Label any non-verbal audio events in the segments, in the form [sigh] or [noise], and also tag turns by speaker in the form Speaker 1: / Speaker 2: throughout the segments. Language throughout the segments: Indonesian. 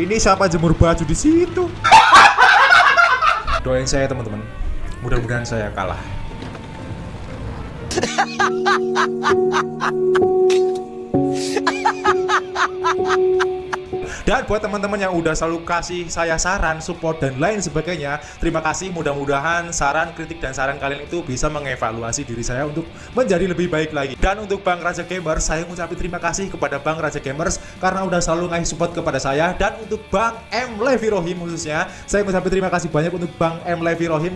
Speaker 1: Ini siapa jemur baju di situ? Doain saya teman-teman. Mudah-mudahan saya kalah. [laughs] Dan buat teman-teman yang udah selalu kasih saya saran, support dan lain sebagainya, terima kasih. Mudah-mudahan saran, kritik dan saran kalian itu bisa mengevaluasi diri saya untuk menjadi lebih baik lagi. Dan untuk Bang Raja Gamers, saya mengucapkan terima kasih kepada Bang Raja Gamers karena udah selalu ngasih support kepada saya. Dan untuk Bang M Levi Rohim khususnya, saya mengucapkan terima kasih banyak untuk Bang M Levi Rohim.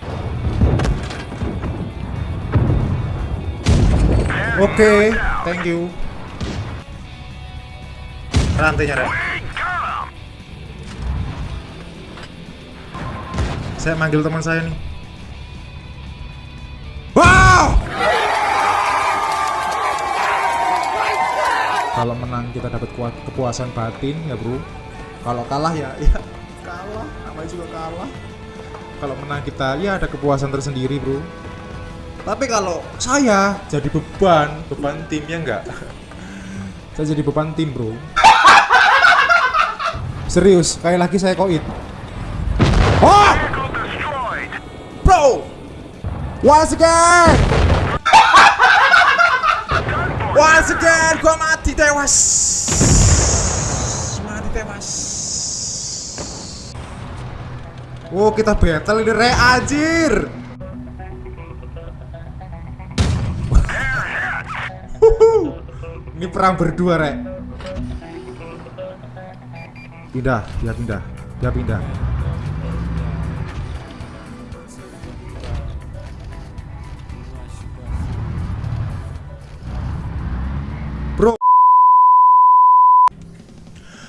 Speaker 1: Oke, thank you. Rantainya, Rek. Saya manggil teman saya nih. Wow! Kalau menang kita dapat kepuasan batin ya bro. Kalau kalah ya ya kalah, namanya juga kalah. Kalau menang kita ya ada kepuasan tersendiri bro. Tapi kalau saya jadi beban, beban timnya enggak. saya jadi beban tim bro. Serius, sekali lagi saya koit. Bro! Once again! [laughs] Once again, gua mati tewas. Mati tewas. Oh, kita battle ini re anjir. [laughs] Ini perang berdua, Rek. Pindah, dia pindah. Dia pindah.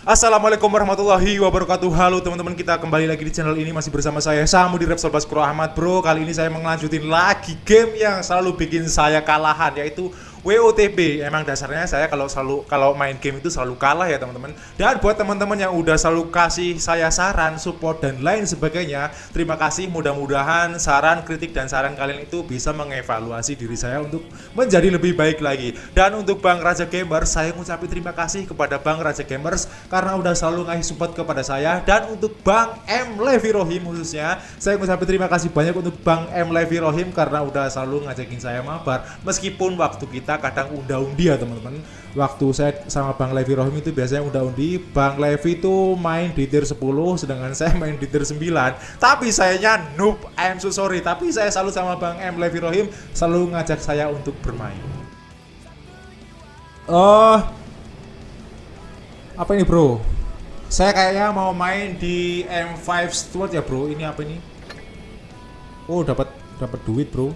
Speaker 1: Assalamualaikum warahmatullahi wabarakatuh. Halo teman-teman kita kembali lagi di channel ini. Masih bersama saya Samu di Repsol Baskuro Ahmad Bro. Kali ini saya mengelanjutin lagi game yang selalu bikin saya kalahan Yaitu WOTB emang dasarnya saya kalau selalu kalau main game itu selalu kalah ya teman-teman. Dan buat teman-teman yang udah selalu kasih saya saran support dan lain sebagainya terima kasih. Mudah-mudahan saran kritik dan saran kalian itu bisa mengevaluasi diri saya untuk menjadi lebih baik lagi. Dan untuk Bang Raja Gamers saya mengucapkan terima kasih kepada Bang Raja Gamers karena udah selalu ngasih support kepada saya. Dan untuk Bang M. Levi Rohim khususnya saya mengucapkan terima kasih banyak untuk Bang M. Levi Rohim karena udah selalu ngajakin saya mabar. Meskipun waktu kita kadang unda-undi ya teman-teman. Waktu saya sama Bang Levi Rohim itu biasanya unda-undi. Bang Levi itu main di tier 10 sedangkan saya [laughs] main di tier 9 tapi sayanya noob I'm so sorry. Tapi saya selalu sama Bang M. Levi Rohim selalu ngajak saya untuk bermain. Oh apa ini bro? Saya kayaknya mau main di M5 Steward ya bro. Ini apa ini? Oh dapat dapat duit bro.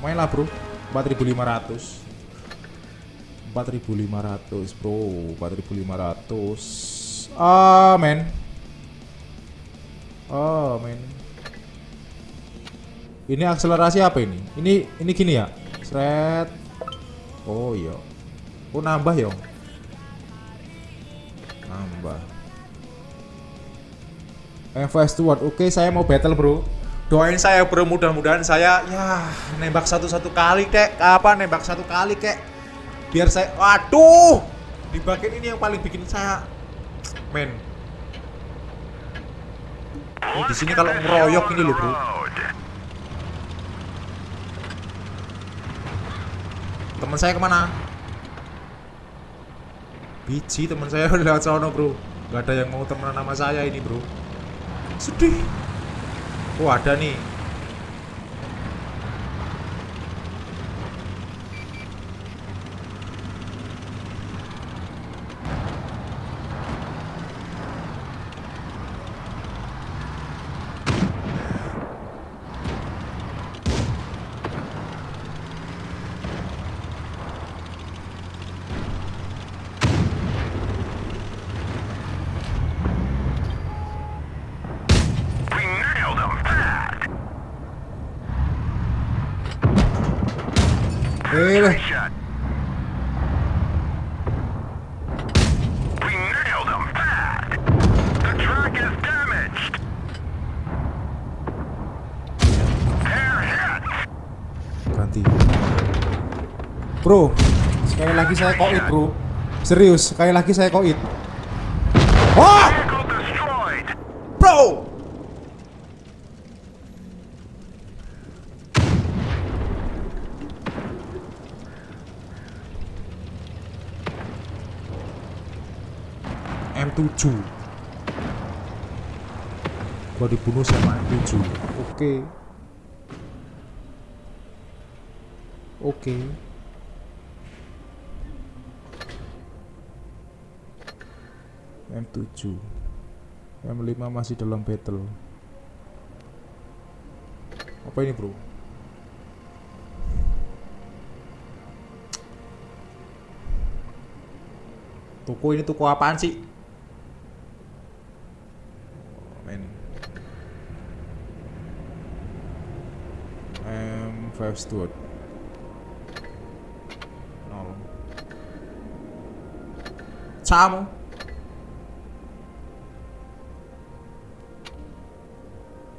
Speaker 1: Mainlah bro 4500 4500 bro. 4500 ah men oh men ini akselerasi apa ini? Ini ini gini ya? Seret. Oh iya. Oh nambah ya nambah. Fast Steward oke saya mau battle bro doain saya bro mudah-mudahan saya ya nembak satu-satu kali kek. Apa nembak satu kali kek. Biar saya waduh! Di bagian ini yang paling bikin saya men. Oh, di sini kalau ngeroyok ini loh bro. Teman saya ke mana? Biji teman saya [laughs] lewat sana bro. Nggak ada yang mau temenan sama saya ini bro. Sedih Oh ada nih bro Sekali lagi saya koit bro Serius, sekali lagi saya koit Wah! Bro! M7 Gua dibunuh sama M7 Oke okay. Oke okay. M7 M5 masih dalam battle apa ini bro Toko ini toko apaan sih? Oh. M5 Steward. Nol. Sama.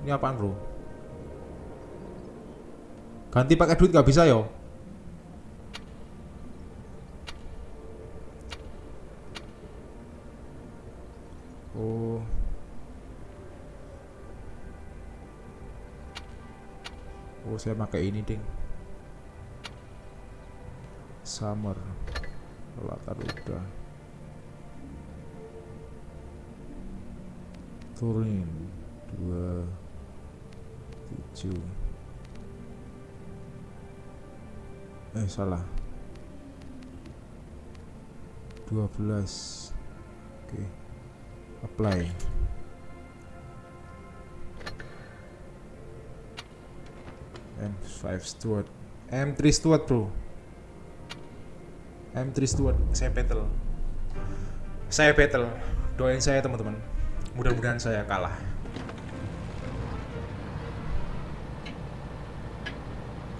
Speaker 1: Ini apaan bro? Ganti pakai duit gak bisa yo? Oh. Oh, saya pakai ini, Ding. Summer. Latar udah. Turin. Dua. Tujuh. Eh, salah. Dua belas. Oke. Apply. M5 Steward. M3 Steward, Bro. M3 Steward. Saya battle. Saya battle. Doain saya, teman-teman. Mudah-mudahan saya kalah.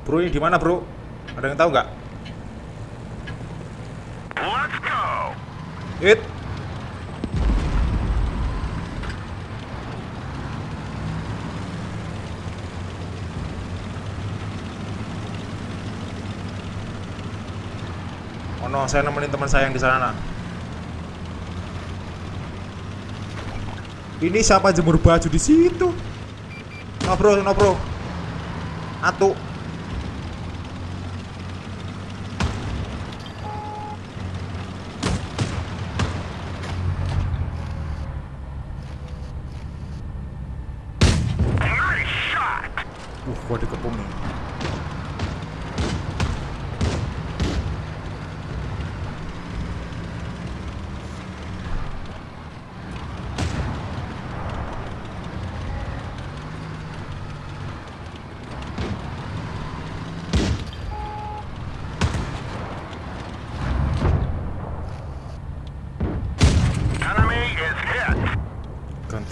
Speaker 1: Bro, ini di mana, Bro? Ada yang tahu nggak?
Speaker 2: Let's go!
Speaker 1: It. Oh no, saya nemenin teman saya yang di sana. Ini siapa jemur baju di situ? No bro, no bro. Atu. Gua dikepung nih.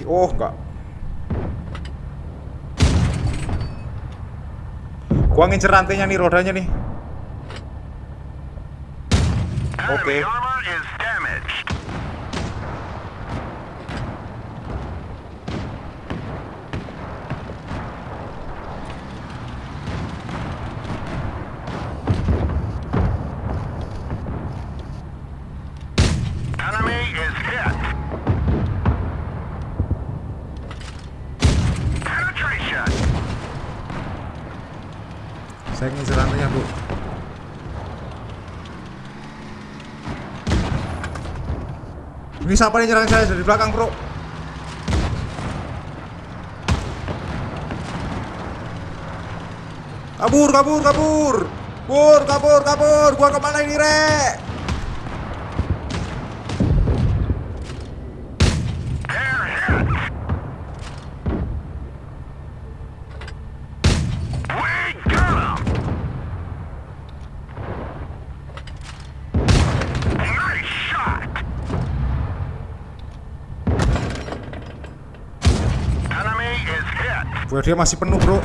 Speaker 1: Oh, enggak. Gua ngincer rantainya nih, rodanya nih.
Speaker 2: Enemy
Speaker 1: Okay. Ini siapa nih nyerang saya dari belakang, Bro? Kabur, kabur, kabur. Kabur, kabur, kabur. Gua ke mana ini, Rek? Bro, dia masih penuh, Bro.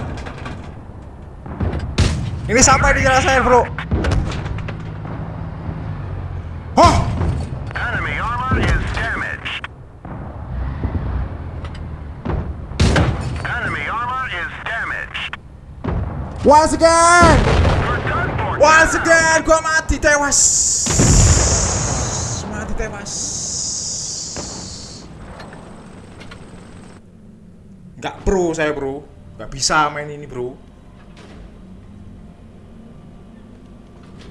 Speaker 1: Ini sampai di jalan saya, Bro.
Speaker 2: Damaged.
Speaker 1: Once again! Once again, gua mati tewas. Mati tewas. Gak pro saya bro, gak bisa main ini bro.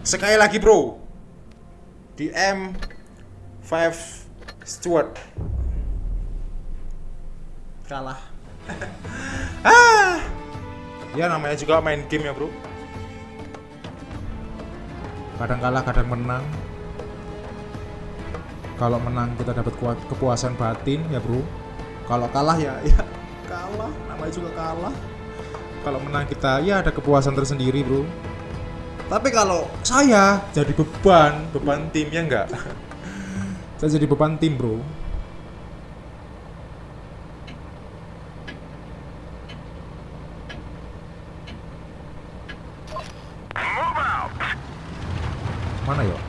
Speaker 1: Sekali lagi bro, di M5 Stewart. Kalah. [laughs] ah. Ya namanya juga main game ya, Bro. Kadang kalah, kadang menang. Kalau menang kita dapat kepuasan batin ya, Bro. Kalau kalah ya [laughs] ya kalah, namanya juga kalah. Kalau menang kita ya ada kepuasan tersendiri, Bro. Tapi kalau saya jadi beban, beban timnya enggak. [laughs] saya jadi beban tim, Bro.
Speaker 2: Move out.
Speaker 1: Mana ya?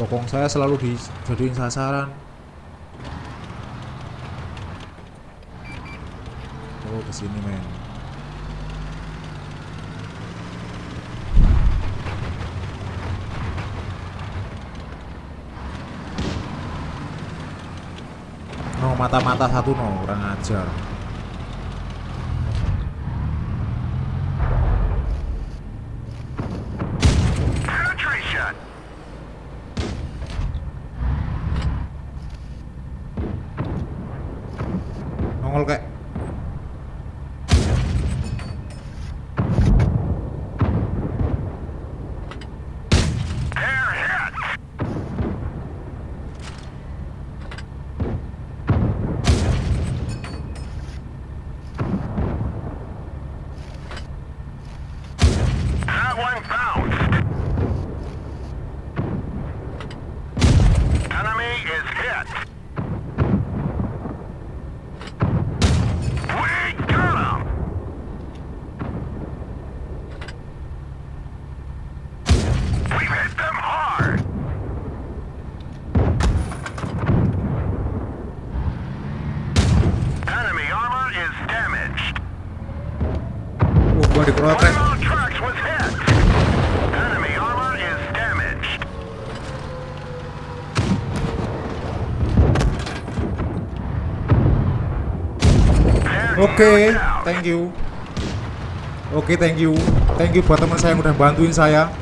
Speaker 1: Bokong saya selalu dijadiin sasaran. Oh, ke sini men. No, mata-mata satu no, orang ajar.
Speaker 2: Penetration.
Speaker 1: Nongol kayak.
Speaker 2: Air hit. That one bounced. Enemy is hit. We got him. We've hit them hard. Enemy armor is damaged.
Speaker 1: Oh, gua dikrotek.
Speaker 2: One of our tracks was hit. Enemy armor is They're
Speaker 1: Oke,
Speaker 2: out.
Speaker 1: thank you. Oke, thank you. Thank you buat teman saya yang udah bantuin saya.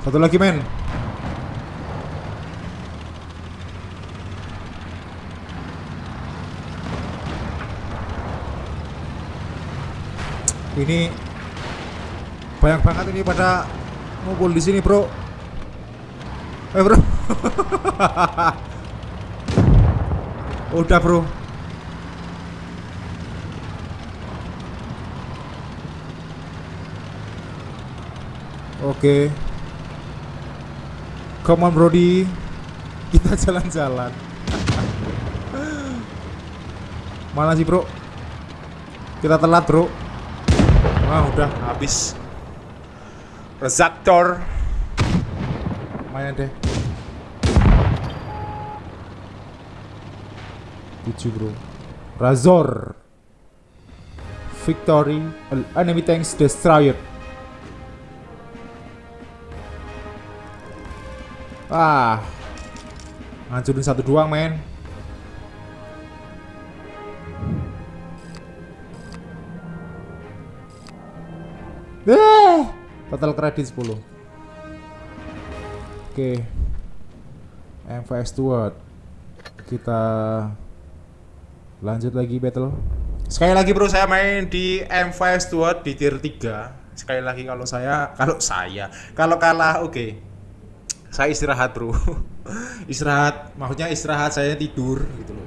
Speaker 1: Satu lagi, men. Ini banyak banget ini pada ngumpul di sini, Bro. Eh, Bro. [laughs] Udah, Bro. Oke. Come on Brody. Kita jalan-jalan. Mana sih bro? Kita telat bro. Wah udah habis. Resaktor Main deh. 7 bro. Razor. Victory. Enemy tanks destroyed Ah, ngancurin satu doang, men. Eh, total kredit 10. Oke. MVS Steward. Kita lanjut lagi battle. Sekali lagi bro saya main di MVS Steward di tier 3. Sekali lagi kalau saya, kalau saya, kalau kalah oke saya istirahat bro. [laughs] Istirahat maksudnya istirahat saya tidur gitu loh.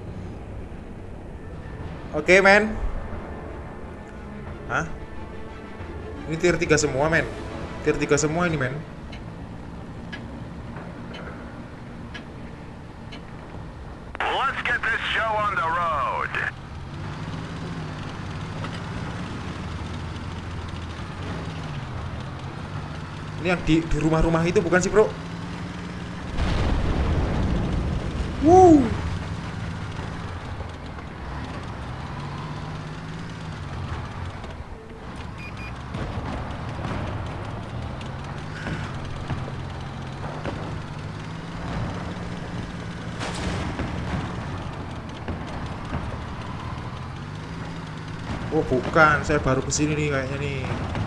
Speaker 1: Oke men. Hah? ini tier 3 semua men. Tier 3 semua ini men.
Speaker 2: Let's get this show on the road.
Speaker 1: ini yang di di rumah-rumah itu bukan sih bro Woo. Oh bukan, saya baru ke sini nih kayaknya nih.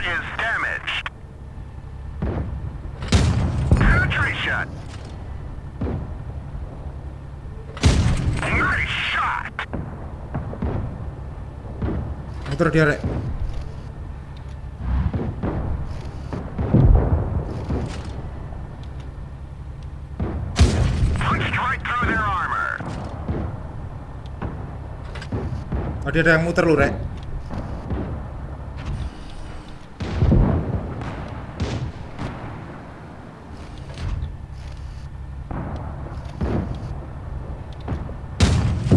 Speaker 2: Is damaged. Penetration. Nice shot.
Speaker 1: Muter dia rek. Ada yang muter lu rek.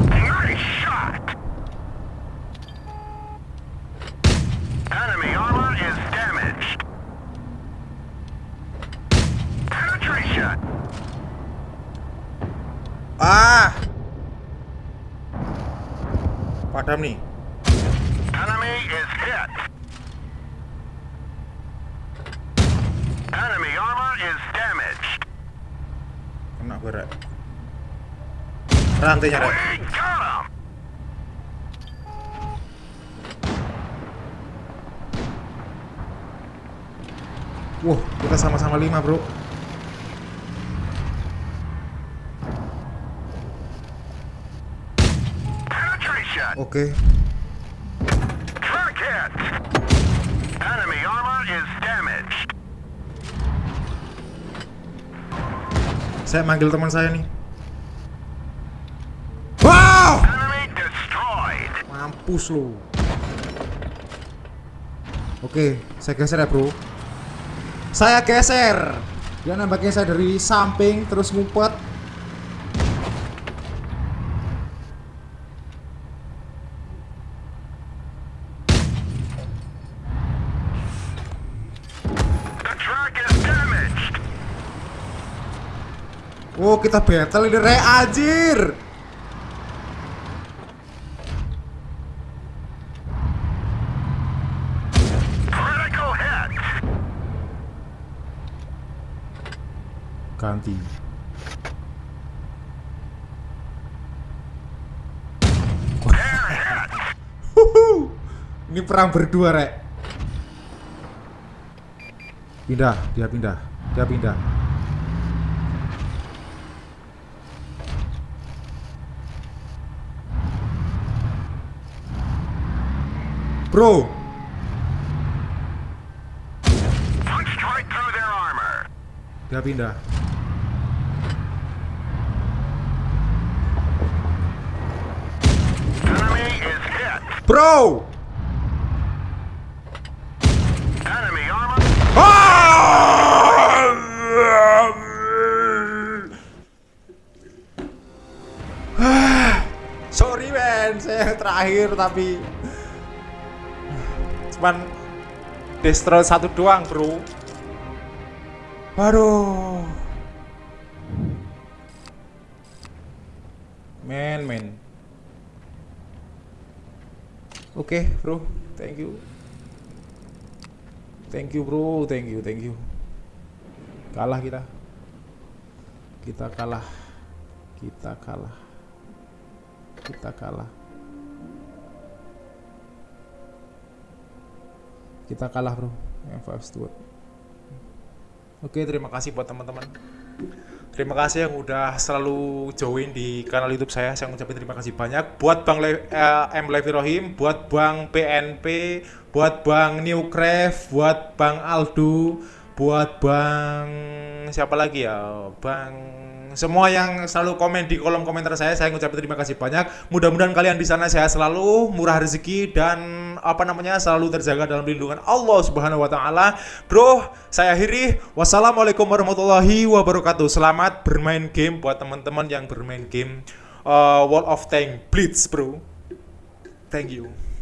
Speaker 2: Nice shot. Enemy armor is damaged. Penetration.
Speaker 1: Ah. Padam nih.
Speaker 2: Enemy is hit. Enemy armor is damaged.
Speaker 1: Kena gue rek. Rantainya rek.
Speaker 2: We got him.
Speaker 1: Wah, kita sama-sama lima bro. Oke.
Speaker 2: Track hit. Enemy armor is damaged.
Speaker 1: Saya manggil teman saya nih. Wow!
Speaker 2: Enemy destroyed.
Speaker 1: Mampus lu. Oke, saya geser ya bro. Saya geser. Dia nembaknya saya dari samping terus ngumpet.
Speaker 2: The track is damaged.
Speaker 1: Oh kita battle ini re anjir. Ganti. Ini perang berdua rek. Pindah, dia pindah, dia pindah. Bro, dia pindah. Bro!
Speaker 2: Armor. [sighs]
Speaker 1: Sorry men, saya yang terakhir tapi cuman destroy satu doang bro. Aduh. Men, men. Oke bro, thank you. Thank you bro, thank you, thank you. Kalah kita. Kita kalah. Kita kalah. Kita kalah. Kita kalah bro. Five steward. Oke, terima kasih buat teman-teman. Terima kasih yang udah selalu join di kanal YouTube saya. Saya ngucapin terima kasih banyak buat Bang Le eh, M Levi Rohim, buat Bang PNP, buat Bang Newcraft, buat Bang Aldo, buat Bang siapa lagi ya? Bang semua yang selalu komen di kolom komentar saya saya ngucapin terima kasih banyak. Mudah-mudahan kalian di sana sehat selalu, murah rezeki dan apa namanya selalu terjaga dalam lindungan Allah Subhanahu wa taala. Bro, saya akhiri. Wassalamualaikum warahmatullahi wabarakatuh. Selamat bermain game buat teman-teman yang bermain game uh, World of Tank Blitz, Bro. Thank you.